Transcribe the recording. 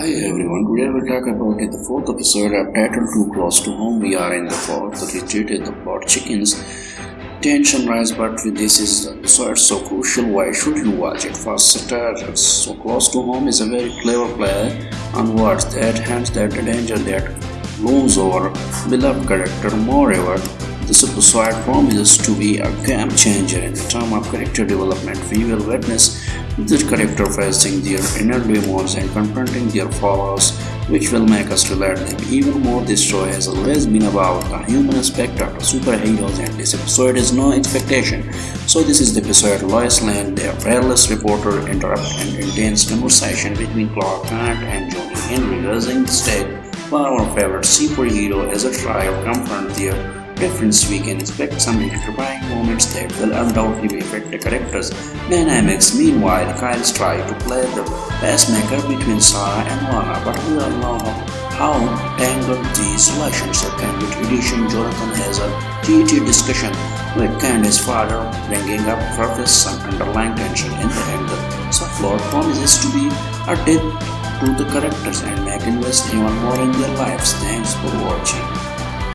Hi everyone, today we'll talk about it, the fourth episode of Title Too Close to Home. We are in the fourth retreated the plot chickens. Tension rise, but this is the episode so crucial. Why should you watch it? First starters, so close to home is a very clever play on words that hints that danger that looms over beloved character. Moreover, this episode promises to be a game changer in the term of character development. We will witness the character facing their inner demons and confronting their flaws, which will make us relate them even more. This show has always been about the human aspect of the superheroes, and this episode is no expectation. So, this is the episode Lois Lane, the fearless reporter, interrupt an intense conversation between Clark Kent and Johnny Henry, raising the stage for our favorite superhero as a to confront their difference, we can expect some electrifying moments that will undoubtedly affect the characters' dynamics. Meanwhile, Kyle's trying to play the pacemaker between Sarah and Lana, but we all know how tangled these relationships can be. Tradition Jonathan has a heated discussion with Candace's father, bringing up surface some underlying tension in the end. The subplot promises to be a depth to the characters and make invest even more in their lives. Thanks for watching.